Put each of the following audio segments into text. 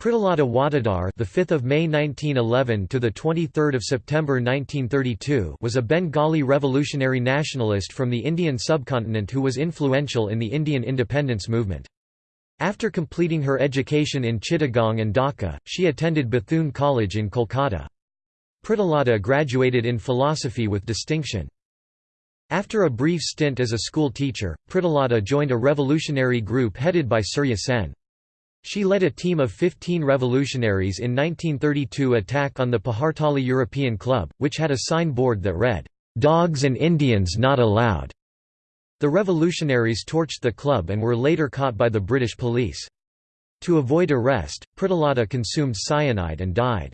Pritilata Waddedar, the 5th of May 1911 to the 23rd of September 1932, was a Bengali revolutionary nationalist from the Indian subcontinent who was influential in the Indian independence movement. After completing her education in Chittagong and Dhaka, she attended Bethune College in Kolkata. Pritilata graduated in philosophy with distinction. After a brief stint as a school teacher, Pritilata joined a revolutionary group headed by Surya Sen. She led a team of 15 revolutionaries in 1932 attack on the Pahartali European Club, which had a signboard that read, "'Dogs and Indians not allowed'". The revolutionaries torched the club and were later caught by the British police. To avoid arrest, Pritilata consumed cyanide and died.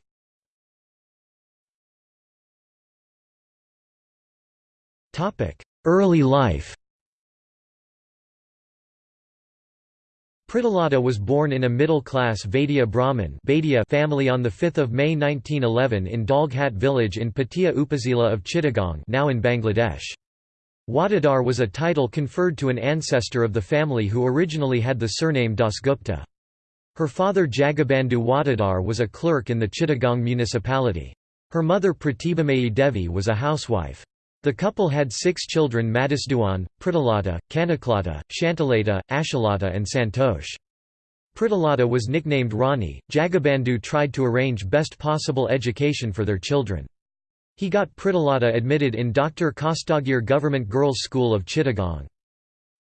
Early life Pritilata was born in a middle-class Vaidya Brahmin family on 5 May 1911 in Dalghat village in Patia Upazila of Chittagong now in Bangladesh. Waddedar was a title conferred to an ancestor of the family who originally had the surname Dasgupta. Her father Jagabandhu Waddedar was a clerk in the Chittagong municipality. Her mother Pratibhamayi Devi was a housewife. The couple had six children Madhusudan, Pritilata, Kanaklata, Shantalata, Ashalata and Santosh. Pritilata was nicknamed Rani. Jagabandhu tried to arrange best possible education for their children. He got Pritilata admitted in Dr. Khastagir Government Girls' School of Chittagong.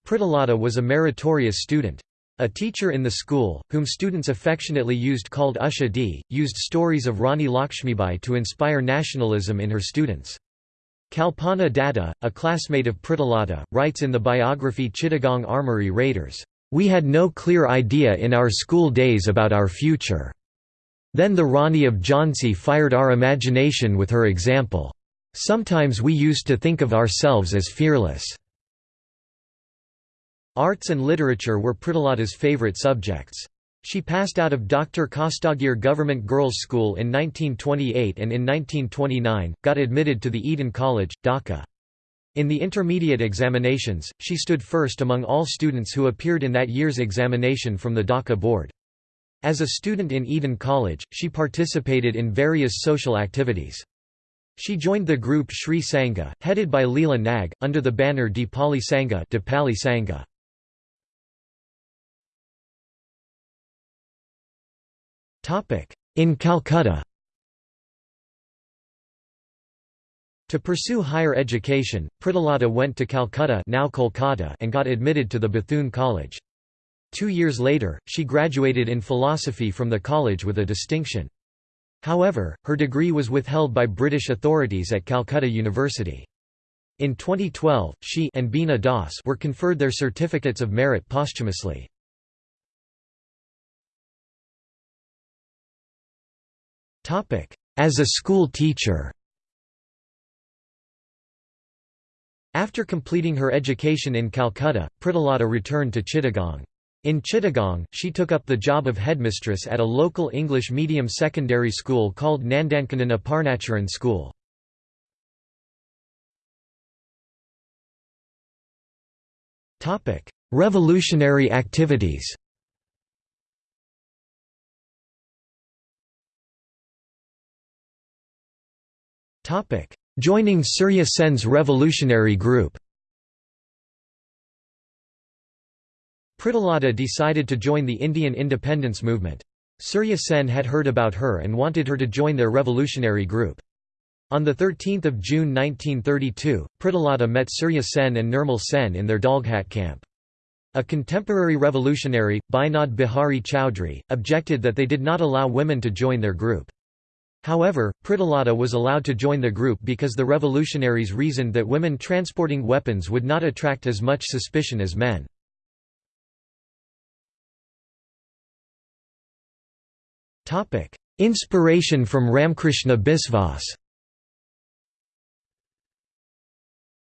Pritilata was a meritorious student. A teacher in the school, whom students affectionately used called Usha D, used stories of Rani Lakshmibai to inspire nationalism in her students. Kalpana Datta, a classmate of Pritilata, writes in the biography Chittagong Armory Raiders, "...we had no clear idea in our school days about our future. Then the Rani of Jhansi fired our imagination with her example. Sometimes we used to think of ourselves as fearless." Arts and literature were Pritilata's favorite subjects. She passed out of Dr. Khastagir Government Girls' School in 1928 and in 1929, got admitted to the Eden College, Dhaka. In the intermediate examinations, she stood first among all students who appeared in that year's examination from the Dhaka board. As a student in Eden College, she participated in various social activities. She joined the group Sri Sangha, headed by Leela Nag, under the banner Dipali Sangha, Dipali Sangha. In Calcutta To pursue higher education, Pritilata went to Calcutta now Kolkata and got admitted to the Bethune College. Two years later, she graduated in philosophy from the college with a distinction. However, her degree was withheld by British authorities at Calcutta University. In 2012, she and Beena Das were conferred their certificates of merit posthumously. As a school teacher After completing her education in Calcutta, Pritilata returned to Chittagong. In Chittagong, she took up the job of headmistress at a local English medium secondary school called Nandankanan Aparnacharan School. Revolutionary activities Joining Surya Sen's revolutionary group Pritilata decided to join the Indian independence movement. Surya Sen had heard about her and wanted her to join their revolutionary group. On 13 June 1932, Pritilata met Surya Sen and Nirmal Sen in their Dalghat camp. A contemporary revolutionary, Binod Bihari Chowdhury, objected that they did not allow women to join their group. However, Pritilata was allowed to join the group because the revolutionaries reasoned that women transporting weapons would not attract as much suspicion as men. Inspiration from Ramkrishna Biswas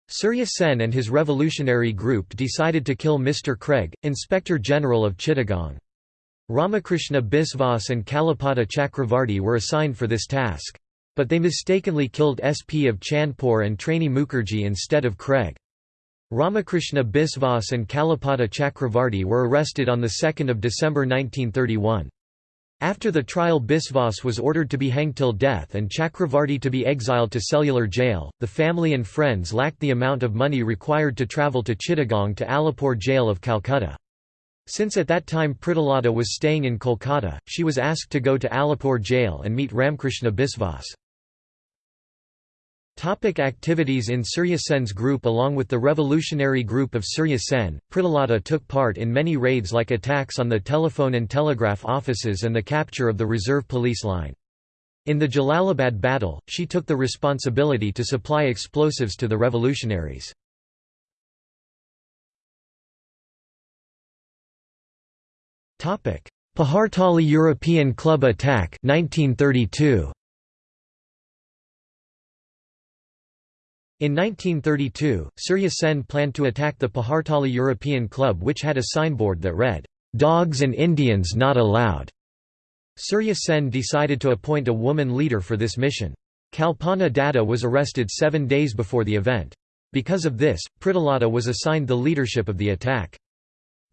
Surya Sen and his revolutionary group decided to kill Mr. Craig, Inspector General of Chittagong. Ramakrishna Biswas and Kalipada Chakravarti were assigned for this task. But they mistakenly killed SP of Chandpur and Tarini Mukherjee instead of Craig. Ramakrishna Biswas and Kalipada Chakravarti were arrested on 2 December 1931. After the trial Biswas was ordered to be hanged till death and Chakravarti to be exiled to cellular jail. The family and friends lacked the amount of money required to travel to Chittagong to Alipore jail of Calcutta. Since at that time Pritilata was staying in Kolkata, she was asked to go to Alipore jail and meet Ramkrishna Biswas. Topic activities in Surya Sen's group Along with the revolutionary group of Surya Sen, Pritilata took part in many raids like attacks on the telephone and telegraph offices and the capture of the reserve police line. In the Jalalabad battle, she took the responsibility to supply explosives to the revolutionaries. Pahartali European Club attack 1932. In 1932, Surya Sen planned to attack the Pahartali European Club which had a signboard that read, "'Dogs and Indians not allowed'". Surya Sen decided to appoint a woman leader for this mission. Kalpana Datta was arrested seven days before the event. Because of this, Pritilata was assigned the leadership of the attack.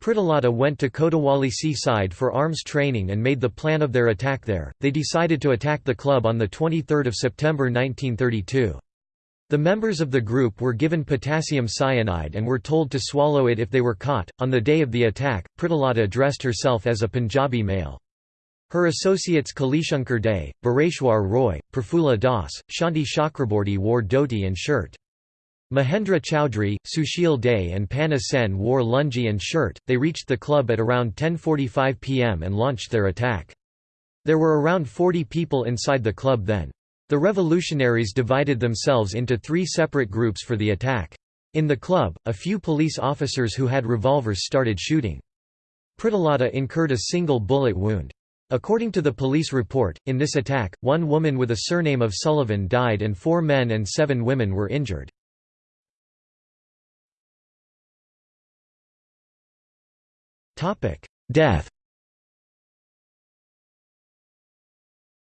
Pritilata went to Kotawali seaside for arms training and made the plan of their attack there. They decided to attack the club on 23 September 1932. The members of the group were given potassium cyanide and were told to swallow it if they were caught. On the day of the attack, Pritilata dressed herself as a Punjabi male. Her associates Kalishankar Day, Bireshwar Roy, Prafulla Das, Shanti Chakraborty wore dhoti and shirt. Mahendra Chowdhury, Sushil Day and Panna Sen wore lungi and shirt. They reached the club at around 10:45 p.m. and launched their attack. There were around 40 people inside the club then. The revolutionaries divided themselves into three separate groups for the attack. In the club, a few police officers who had revolvers started shooting. Pritilata incurred a single bullet wound. According to the police report, in this attack, one woman with a surname of Sullivan died and four men and seven women were injured. Death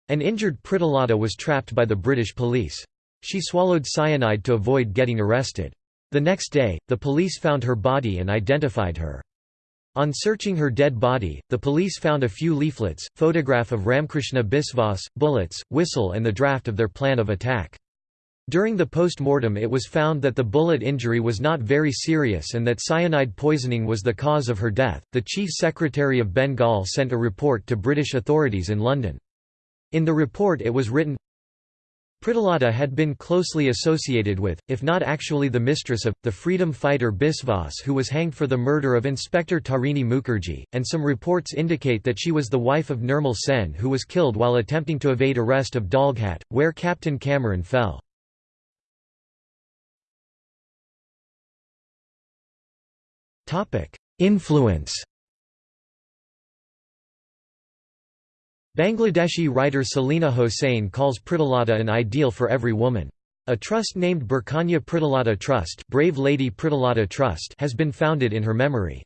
An injured Pritilata was trapped by the British police. She swallowed cyanide to avoid getting arrested. The next day, the police found her body and identified her. On searching her dead body, the police found a few leaflets, photograph of Ramkrishna Biswas, bullets, whistle and the draft of their plan of attack. During the post-mortem it was found that the bullet injury was not very serious and that cyanide poisoning was the cause of her death. The Chief Secretary of Bengal sent a report to British authorities in London. In the report it was written, Pritilata had been closely associated with, if not actually the mistress of, the freedom fighter Biswas who was hanged for the murder of Inspector Tarini Mukherjee, and some reports indicate that she was the wife of Nirmal Sen who was killed while attempting to evade arrest of Dalghat, where Captain Cameron fell. Influence Bangladeshi writer Selina Hossain calls Pritilata an ideal for every woman. A trust named Birkannya Pritilata Trust, Brave Lady Pritilata Trust has been founded in her memory.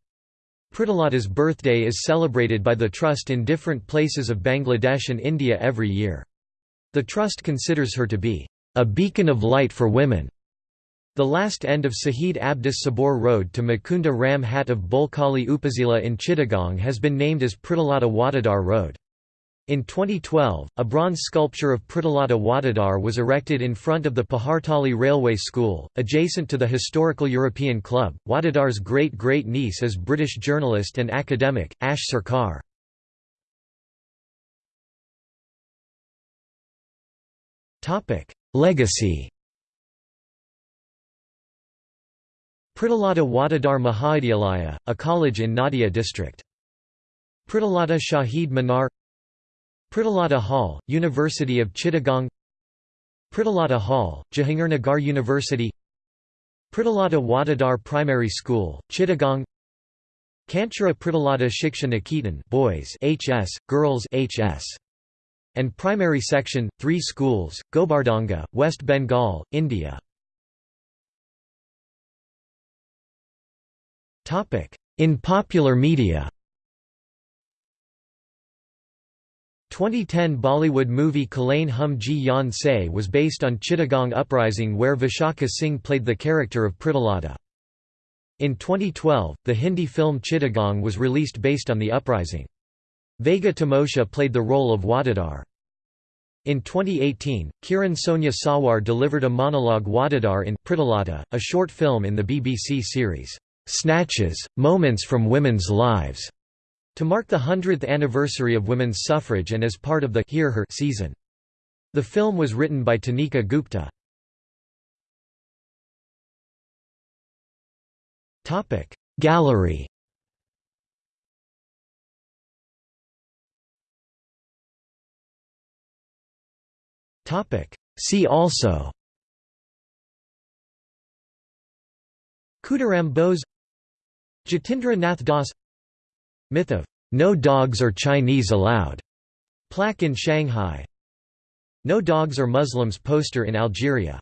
Pritilata's birthday is celebrated by the trust in different places of Bangladesh and India every year. The trust considers her to be a beacon of light for women. The last end of Sahid Abdus Sabor Road to Mukunda Ram Hat of Boalkhali Upazila in Chittagong has been named as Pritilata Waddedar Road. In 2012, a bronze sculpture of Pritilata Waddedar was erected in front of the Pahartali Railway School, adjacent to the historical European Club. Waddedar's great-great-niece is British journalist and academic, Ash Sarkar. Legacy Pritilata Waddedar Mahavidyalaya, a college in Nadia district. Pritilata Shahid Minar Pritilata Hall, University of Chittagong Pritilata Hall, Jahangirnagar University Pritilata Waddedar Primary School, Chittagong Kanchara Pritilata Shiksha Niketan boys HS, girls HS. And primary section, three schools, Gobardanga, West Bengal, India. In popular media 2010 Bollywood movie Khelein Hum Jee Jaan Sey was based on Chittagong uprising where Vishakha Singh played the character of Pritilata. In 2012, the Hindi film Chittagong was released based on the uprising. Vega Tamotia played the role of Waddedar. In 2018, Kiran Sonia Sawar delivered a monologue Waddedar in Pritilata, a short film in the BBC series, Snatches, Moments from Women's Lives, to mark the 100th anniversary of women's suffrage and as part of the Hear Her season. The film was written by Tanika Gupta. Gallery See also Khudiram Bose Jatindra Nath Das. Myth of "'No dogs or Chinese allowed' plaque in Shanghai. No dogs or Muslims poster in Algeria